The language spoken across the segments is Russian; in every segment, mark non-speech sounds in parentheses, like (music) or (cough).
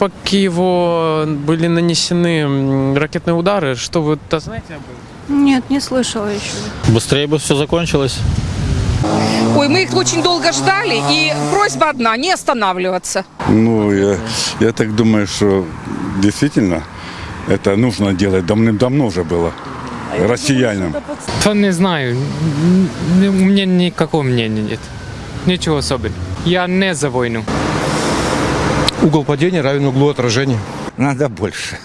по Киеву были нанесены ракетные удары. Что вы -то знаете об этом? Нет, не слышала еще. Быстрее бы все закончилось. Ой, мы их очень долго ждали, и просьба одна – не останавливаться. Ну, я, я так думаю, что действительно это нужно делать давным-давно уже было россиянам. То не знаю. У меня никакого мнения нет. Ничего особенного. Я не за войну. Угол падения равен углу отражения. Надо больше.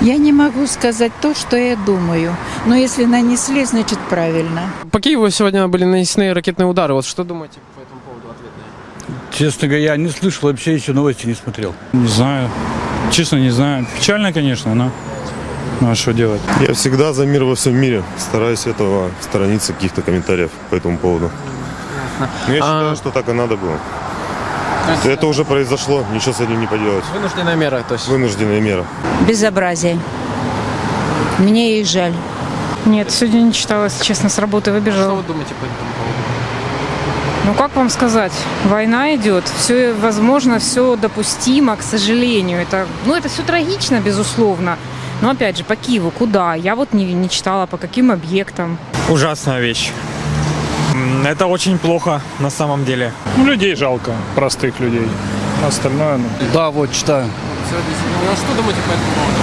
Я не могу сказать то, что я думаю. Но если нанесли, значит правильно. По Киеву сегодня были нанесены ракетные удары. Вот что думаете по этому поводу ответные? Честно говоря, я не слышал, вообще еще новости не смотрел. Не знаю. Честно, не знаю. Печально, конечно, но... Ну а что делать? Я всегда за мир во всем мире. Стараюсь этого сторониться каких-то комментариев по этому поводу. Но я А- считаю, что так и надо было. Это уже произошло, ничего с этим не поделать. Вынужденная мера, то есть. Вынужденная мера. Безобразие. Мне их жаль. Нет, сегодня не читала, если честно, с работы Что выбежала. вы думаете по этому поводу? Ну как вам сказать, война идет, все возможно, все допустимо, к сожалению. Это, ну это все трагично, безусловно. Но опять же, по Киеву куда? Я вот не, не читала, по каким объектам. Ужасная вещь. Это очень плохо на самом деле. Ну, людей жалко, простых людей. Остальное, ну... Да, вот, читаю. Ну, а что думаете по этому поводу?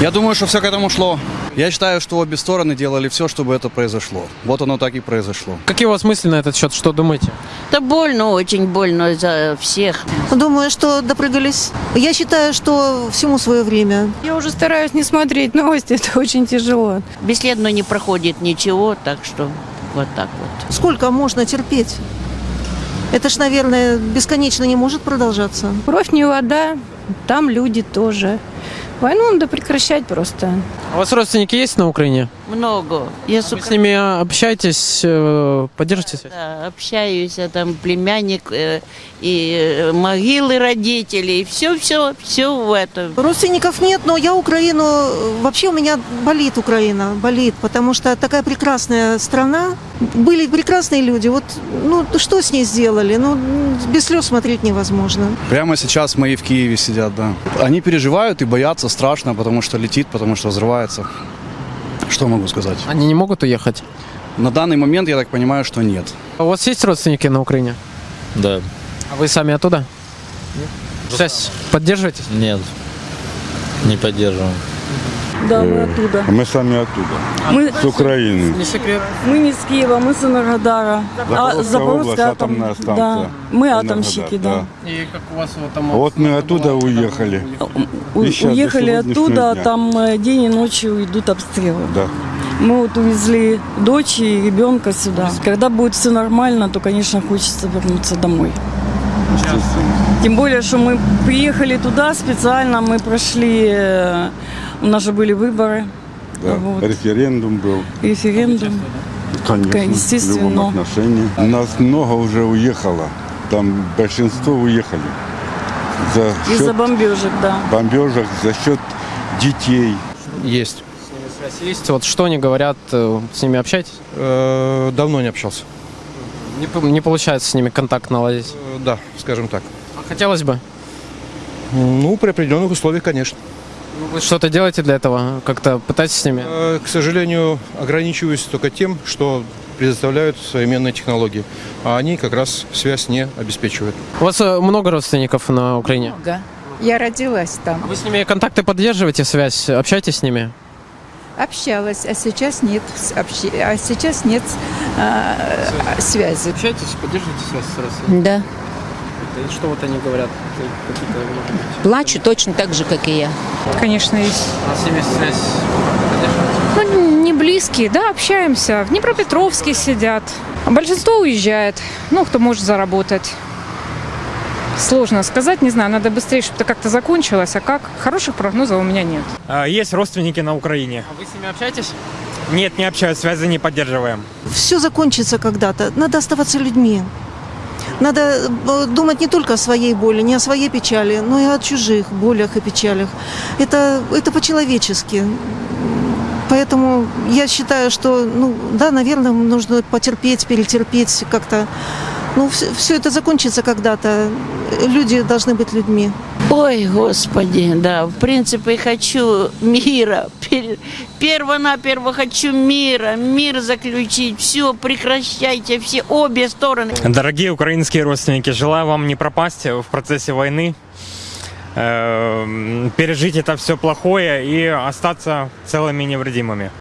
Я думаю, что все к этому шло. Я считаю, что обе стороны делали все, чтобы это произошло. Вот оно так и произошло. Какие у вас мысли на этот счет? Что думаете? Да больно, очень больно за всех. Думаю, что допрыгались. Я считаю, что всему свое время. Я уже стараюсь не смотреть новости, (laughs) это очень тяжело. Бесследно не проходит ничего, так что вот так вот. Сколько можно терпеть? Это ж, наверное, бесконечно не может продолжаться. Кровь не вода, там люди тоже. Войну надо прекращать просто. А у вас родственники есть на Украине? Много. Я Вы с ними общаетесь, э, поддержите связь? Да, общаюсь, а там племянник э, и э, могилы родителей, все, все, все в этом. Родственников нет, но я Украину... Вообще у меня болит Украина, болит, потому что такая прекрасная страна. Были прекрасные люди. Вот, ну, что с ней сделали? Ну, без слез смотреть невозможно. Прямо сейчас мои в Киеве сидят, да. Они переживают и боятся страшно, потому что летит, потому что взрывается. Что могу сказать? Они не могут уехать? На данный момент я так понимаю, что нет. А у вас есть родственники на Украине? Да. А вы сами оттуда? Связь поддерживаете? Нет. Не поддерживаем. Да, мы оттуда. Мы сами оттуда. Мы, С Украины. Не секрет. мы не с Киева, мы с Энергодара. Запорожская область, атомная станция. Мы атомщики, да. И как у вас вот там... Вот мы оттуда уехали. У- щас до уехали оттуда, дня. там э, день и ночью идут обстрелы. Да. Мы вот увезли дочь и ребенка сюда. Когда будет все нормально, то, конечно, хочется вернуться домой. Тем более, что мы приехали туда специально, мы прошли, э, у нас же были выборы, да. Вот. Референдум был. референдум. Конечно, Естественно. в любом отношении. Нас много уже уехало. Там большинство уехали. За счет Из-за бомбежек, да. бомбежек, за счет детей. Есть. Есть? Вот что они говорят, э, с ними общаетесь? Э, давно не общался. Не, не получается с ними контакт наладить. Э, да, скажем так. А хотелось бы. Ну, при определенных условиях, конечно. Вы что-то делаете для этого? Как-то пытаетесь с ними? Э, к сожалению, ограничиваюсь только тем, что предоставляют современные технологии. А они как раз связь не обеспечивают. У вас э, много родственников на Украине? Много. Я родилась там. Вы с ними контакты поддерживаете, связь? Общаетесь с ними? Общалась, а сейчас нет. общи- А сейчас нет а, а, связи. Общаетесь, поддерживаете связь с родственниками? Да. Что вот они говорят? Какие-то, может быть, Плачу точно так же, как и я. Конечно, есть. А с ними связь? Ну, не близкие, да, общаемся. В Днепропетровске сидят. А большинство уезжает. Ну, кто может заработать. Сложно сказать, не знаю, надо быстрее, чтобы это как-то закончилось. А как? Хороших прогнозов у меня нет. Есть родственники на Украине. А вы с ними общаетесь? Нет, не общаюсь, связи не поддерживаем. Все закончится когда-то. Надо оставаться людьми. Надо э, думать не только о своей боли, не о своей печали, но и о чужих болях и печалях. Это, это по-человечески. Поэтому я считаю, что, ну, да, наверное, нужно потерпеть, перетерпеть как-то. Ну, все, это закончится когда-то. Люди должны быть людьми. Ой, господи, да, в принципе, хочу мира. Пер- Перво-наперво хочу мира, мир заключить. Все, прекращайте, все, обе стороны. Дорогие украинские родственники, желаю вам не пропасть в процессе войны, э, пережить это все плохое и остаться целыми невредимыми.